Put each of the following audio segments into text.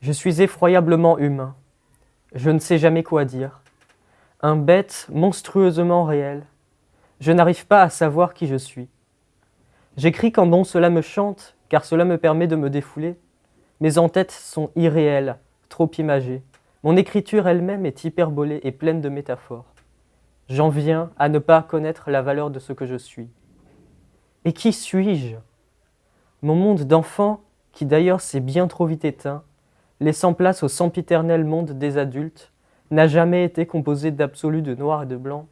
Je suis effroyablement humain. Je ne sais jamais quoi dire. Un bête monstrueusement réel. Je n'arrive pas à savoir qui je suis. J'écris quand bon cela me chante, car cela me permet de me défouler. Mes en-têtes sont irréelles, trop imagées. Mon écriture elle-même est hyperbolée et pleine de métaphores. J'en viens à ne pas connaître la valeur de ce que je suis. Et qui suis-je? Mon monde d'enfant, qui d'ailleurs s'est bien trop vite éteint, laissant place au sempiternel monde des adultes, n'a jamais été composé d'absolu de noir et de blanc,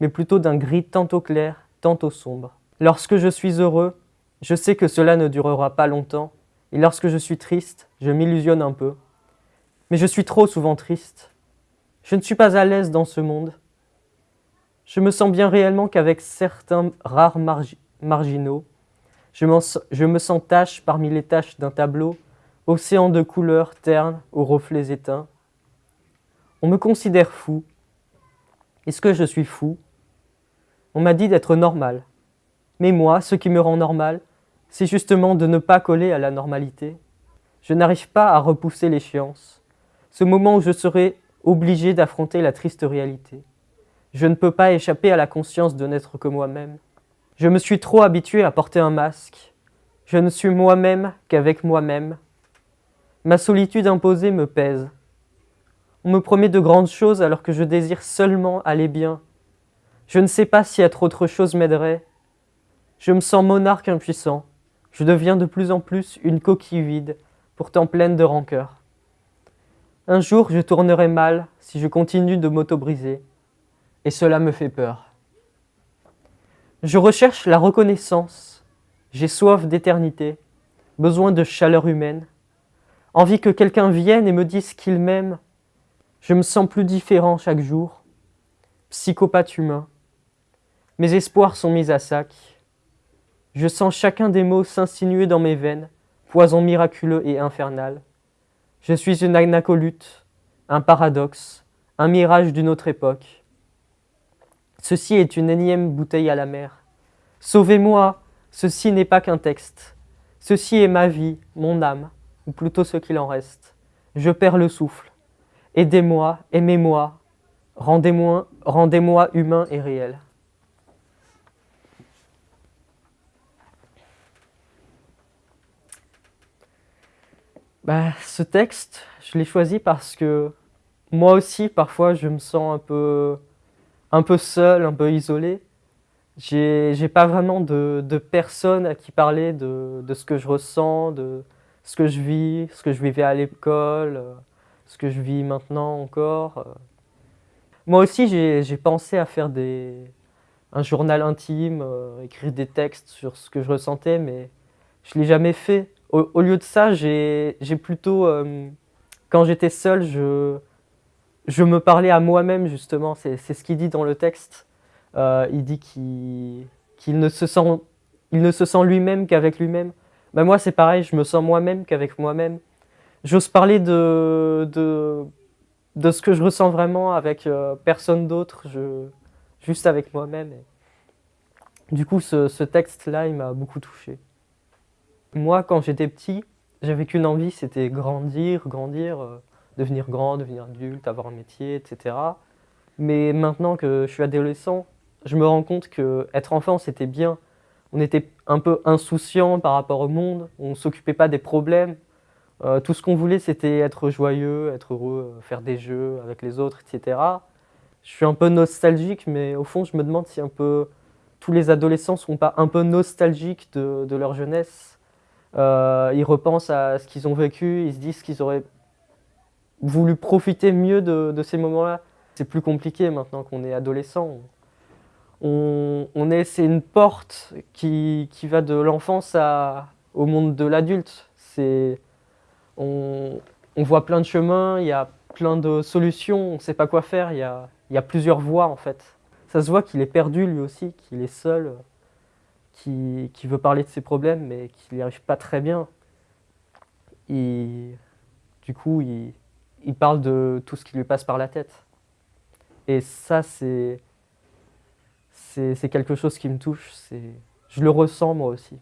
mais plutôt d'un gris tantôt clair, tantôt sombre. Lorsque je suis heureux, je sais que cela ne durera pas longtemps, et lorsque je suis triste, je m'illusionne un peu. Mais je suis trop souvent triste. Je ne suis pas à l'aise dans ce monde. Je me sens bien réellement qu'avec certains rares marginaux, je, je me sens tache parmi les taches d'un tableau, océan de couleurs ternes aux reflets éteints. On me considère fou. Est-ce que je suis fou? On m'a dit d'être normal. Mais moi, ce qui me rend normal, c'est justement de ne pas coller à la normalité. Je n'arrive pas à repousser l'échéance, ce moment où je serai obligé d'affronter la triste réalité. Je ne peux pas échapper à la conscience de n'être que moi-même. Je me suis trop habitué à porter un masque. Je ne suis moi-même qu'avec moi-même, Ma solitude imposée me pèse. On me promet de grandes choses alors que je désire seulement aller bien. Je ne sais pas si être autre chose m'aiderait. Je me sens monarque impuissant. Je deviens de plus en plus une coquille vide, pourtant pleine de rancœur. Un jour, je tournerai mal si je continue de m'auto-briser. Et cela me fait peur. Je recherche la reconnaissance. J'ai soif d'éternité, besoin de chaleur humaine envie que quelqu'un vienne et me dise qu'il m'aime. Je me sens plus différent chaque jour. Psychopathe humain. Mes espoirs sont mis à sac. Je sens chacun des mots s'insinuer dans mes veines, poison miraculeux et infernal. Je suis une anacolute, un paradoxe, un mirage d'une autre époque. Ceci est une énième bouteille à la mer. Sauvez-moi, ceci n'est pas qu'un texte. Ceci est ma vie, mon âme, ou plutôt ce qu'il en reste. Je perds le souffle. Aidez-moi, aimez-moi, rendez-moi rendez humain et réel. Bah, ce texte, je l'ai choisi parce que moi aussi, parfois, je me sens un peu, un peu seul, un peu isolé. J'ai pas vraiment de, de personne à qui parler de, de ce que je ressens, de, ce que je vis, ce que je vivais à l'école, euh, ce que je vis maintenant encore. Euh. Moi aussi, j'ai pensé à faire des, un journal intime, euh, écrire des textes sur ce que je ressentais, mais je ne l'ai jamais fait. Au, lieu de ça, j'ai plutôt, quand j'étais seul, je, je me parlais à moi-même, justement. C'est ce qu'il dit dans le texte. il dit qu'il ne se sent, ne se sent lui-même qu'avec lui-même. Ben moi c'est pareil, je me sens moi-même qu'avec moi-même. J'ose parler de, de, de, ce que je ressens vraiment avec euh, personne d'autre, juste avec moi-même. Du coup, ce, ce texte-là, il m'a beaucoup touché. Moi, quand j'étais petit, j'avais qu'une envie, c'était grandir, grandir, euh, devenir grand, devenir adulte, avoir un métier, etc. Mais maintenant que je suis adolescent, je me rends compte que être enfant, c'était bien on était un peu insouciant par rapport au monde, on ne s'occupait pas des problèmes. Euh, tout ce qu'on voulait, c'était être joyeux, être heureux, euh, faire des jeux avec les autres, etc. Je suis un peu nostalgique, mais au fond, je me demande si un peu tous les adolescents ne sont pas un peu nostalgiques de, leur jeunesse. Euh, ils repensent à ce qu'ils ont vécu, ils se disent qu'ils auraient voulu profiter mieux de, de ces moments-là. C'est plus compliqué maintenant qu'on est adolescent on, est, c'est une porte qui, va de l'enfance au monde de l'adulte. On, on, voit plein de chemins, il y a plein de solutions, on ne sait pas quoi faire, il y a, il y a plusieurs voies en fait. Ça se voit qu'il est perdu lui aussi, qu'il est seul, qui, veut parler de ses problèmes mais qu'il n'y arrive pas très bien. Du coup, il, il parle de tout ce qui lui passe par la tête. Et ça, c'est c'est quelque chose qui me touche, je le ressens moi aussi.